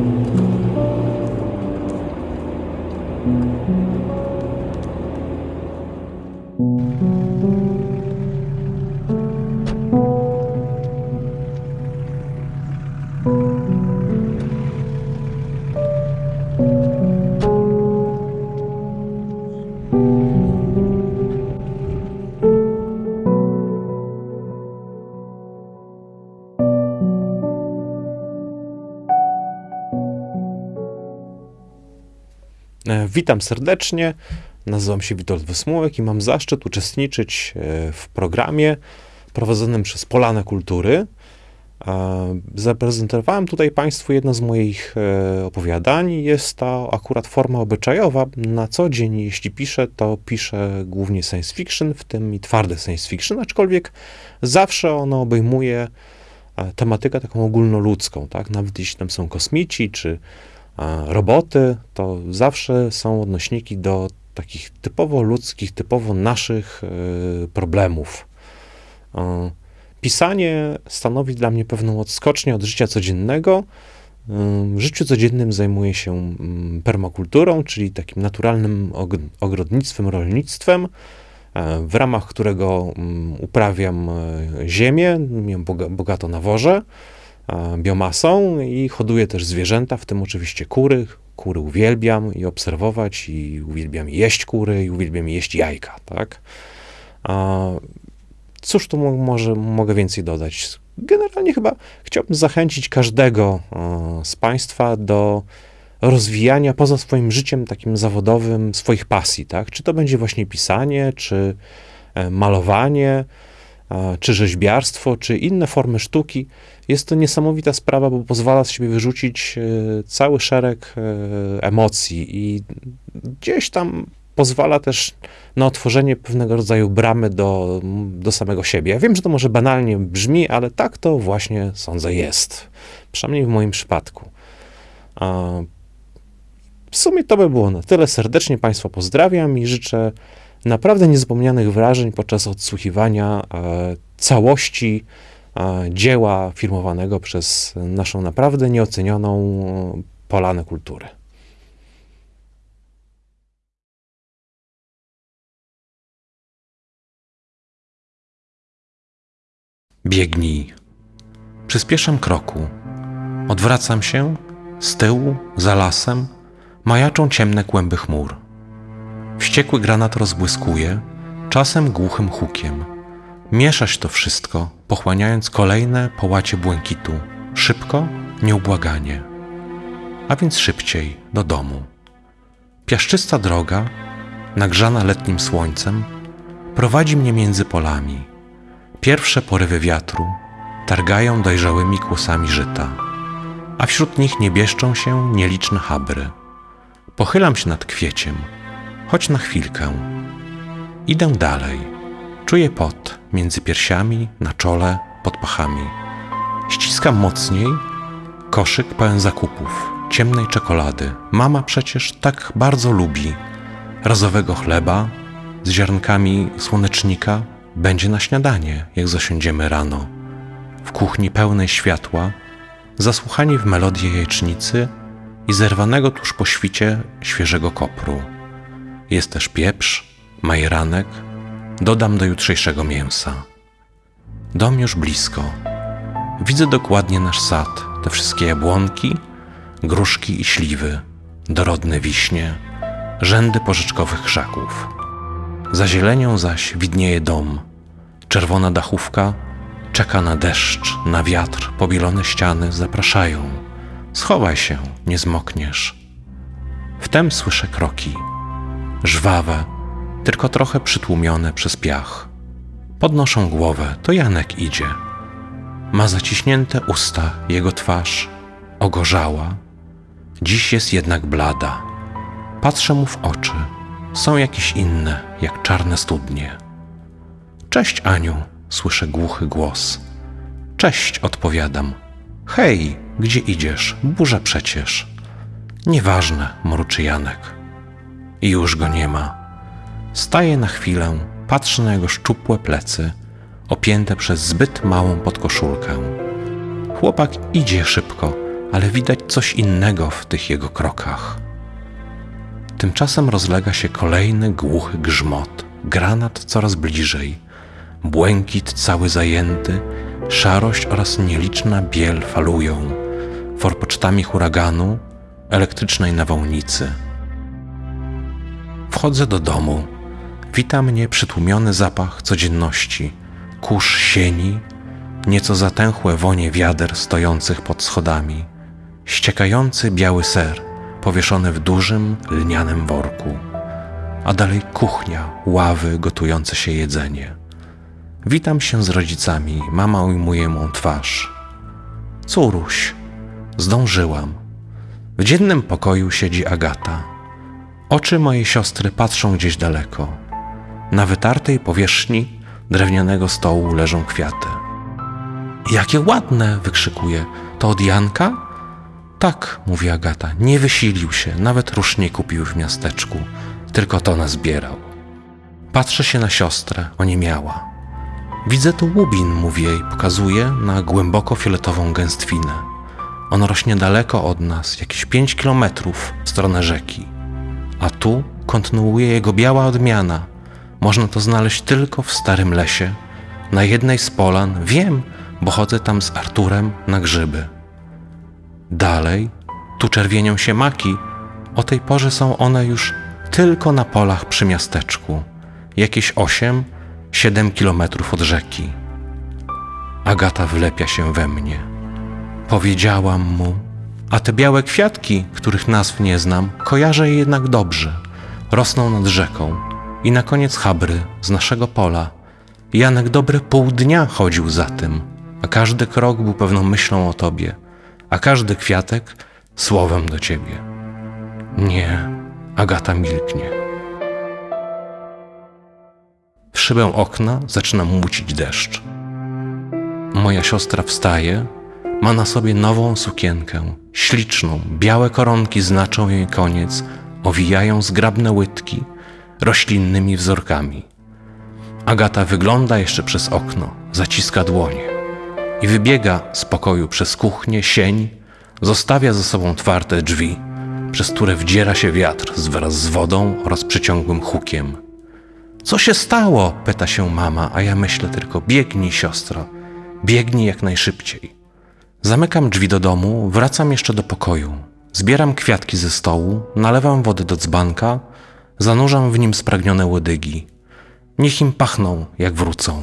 thank you witam serdecznie. Nazywam się Witold Wysmułek i mam zaszczyt uczestniczyć e, w programie prowadzonym przez Polanę Kultury. E, zaprezentowałem tutaj Państwu jedno z moich opowiadań. Jest to akurat forma obyczajowa. Na co dzień, jeśli piszę, to piszę głównie science fiction, w tym i twarde science fiction, aczkolwiek zawsze ono obejmuje tematykę taką ogólnoludzką, tak? Nawet jeśli tam są kosmici, czy roboty, to zawsze są odnośniki do takich typowo ludzkich, typowo naszych e, problemów. E, pisanie stanowi dla mnie pewną odskocznię od życia codziennego. E, w życiu codziennym zajmuję się mm, permakulturą, czyli takim naturalnym ogrodnictwem, rolnictwem, w ramach którego mm, uprawiam ziemię, bogato nawożę biomasą i hoduję też zwierzęta, w tym oczywiście kury. Kury uwielbiam i obserwować, i uwielbiam jeść kury, i uwielbiam jeść jajka, tak? Cóż tu może mogę więcej dodać? Generalnie chyba chciałbym zachęcić każdego z Państwa do rozwijania poza swoim życiem takim zawodowym swoich pasji, tak? Czy to będzie właśnie pisanie, czy e, malowanie, czy rzeźbiarstwo, czy inne formy sztuki. Jest to niesamowita sprawa, bo pozwala z siebie wyrzucić e, cały szereg e, emocji i gdzieś tam pozwala też na otworzenie pewnego rodzaju bramy do, do samego siebie. Ja wiem, że to może banalnie brzmi, ale tak to właśnie sądzę jest. Przynajmniej w moim przypadku. W sumie to by było na tyle. Serdecznie Państwa pozdrawiam i życzę naprawdę niezapomnianych wrażeń podczas odsłuchiwania e, całości e, dzieła firmowanego przez naszą naprawdę nieocenioną Polanę Kultury. Biegnij. Przyspieszam kroku. Odwracam się. Z tyłu, za lasem, majaczą ciemne kłęby chmur. Wściekły granat rozbłyskuje, czasem głuchym hukiem. Mieszać to wszystko, pochłaniając kolejne połacie błękitu. Szybko, nieubłaganie. A więc szybciej, do domu. Piaszczysta droga, nagrzana letnim słońcem, prowadzi mnie między polami. Pierwsze porywy wiatru targają dojrzałymi kłosami żyta, a wśród nich niebieszczą się nieliczne habry. Pochylam się nad kwieciem – choć na chwilkę. Idę dalej. Czuję pot między piersiami, na czole, pod pachami. Ściskam mocniej koszyk pełen zakupów, ciemnej czekolady. Mama przecież tak bardzo lubi. Razowego chleba z ziarnkami słonecznika będzie na śniadanie, jak zasiądziemy rano. W kuchni pełnej światła, zasłuchani w melodię jajecznicy i zerwanego tuż po świcie świeżego kopru. Jest też pieprz, majeranek, dodam do jutrzejszego mięsa. Dom już blisko. Widzę dokładnie nasz sad, te wszystkie jabłonki, gruszki i śliwy, dorodne wiśnie, rzędy porzeczkowych krzaków. Za zielenią zaś widnieje dom. Czerwona dachówka czeka na deszcz, na wiatr, pobielone ściany zapraszają. Schowaj się, nie zmokniesz. Wtem słyszę kroki żwawe, tylko trochę przytłumione przez piach. Podnoszą głowę, to Janek idzie. Ma zaciśnięte usta, jego twarz ogorzała. Dziś jest jednak blada. Patrzę mu w oczy. Są jakieś inne, jak czarne studnie. Cześć, Aniu, słyszę głuchy głos. Cześć, odpowiadam. Hej, gdzie idziesz? Burza przecież. Nieważne, mruczy Janek i już go nie ma. Staje na chwilę, patrzy na jego szczupłe plecy, opięte przez zbyt małą podkoszulkę. Chłopak idzie szybko, ale widać coś innego w tych jego krokach. Tymczasem rozlega się kolejny głuchy grzmot, granat coraz bliżej, błękit cały zajęty, szarość oraz nieliczna biel falują, forpocztami huraganu, elektrycznej nawałnicy. Wchodzę do domu. Wita mnie przytłumiony zapach codzienności, kurz sieni, nieco zatęchłe wonie wiader stojących pod schodami, ściekający biały ser powieszony w dużym lnianym worku, a dalej kuchnia, ławy, gotujące się jedzenie. Witam się z rodzicami, mama ujmuje mą twarz. Córuś, zdążyłam. W dziennym pokoju siedzi Agata. Oczy mojej siostry patrzą gdzieś daleko. Na wytartej powierzchni drewnianego stołu leżą kwiaty. Jakie ładne! wykrzykuje. To od Janka? Tak, mówi Agata. Nie wysilił się, nawet rusz nie kupił w miasteczku, tylko to nazbierał. Patrzę się na siostrę, oniemiała. Widzę tu łubin, mówi jej, pokazuje na głęboko fioletową gęstwinę. On rośnie daleko od nas, jakieś pięć kilometrów w stronę rzeki. A tu kontynuuje jego biała odmiana. Można to znaleźć tylko w starym lesie. Na jednej z polan wiem, bo chodzę tam z Arturem na grzyby. Dalej, tu czerwienią się maki. O tej porze są one już tylko na polach przy miasteczku, jakieś osiem, siedem kilometrów od rzeki. Agata wlepia się we mnie. Powiedziałam mu, a te białe kwiatki, których nazw nie znam, kojarzę je jednak dobrze. Rosną nad rzeką i na koniec habry z naszego pola. Janek dobre pół dnia chodził za tym, a każdy krok był pewną myślą o tobie, a każdy kwiatek słowem do ciebie. Nie, Agata milknie. W szybę okna zaczyna mucić deszcz. Moja siostra wstaje, ma na sobie nową sukienkę, śliczną, białe koronki znaczą jej koniec, owijają zgrabne łydki roślinnymi wzorkami. Agata wygląda jeszcze przez okno, zaciska dłonie i wybiega z pokoju przez kuchnię, sień, zostawia za sobą twarde drzwi, przez które wdziera się wiatr wraz z wodą oraz przeciągłym hukiem. Co się stało? pyta się mama, a ja myślę tylko: biegnij, siostro, biegnij jak najszybciej. Zamykam drzwi do domu, wracam jeszcze do pokoju. Zbieram kwiatki ze stołu, nalewam wody do dzbanka, zanurzam w nim spragnione łodygi. Niech im pachną, jak wrócą.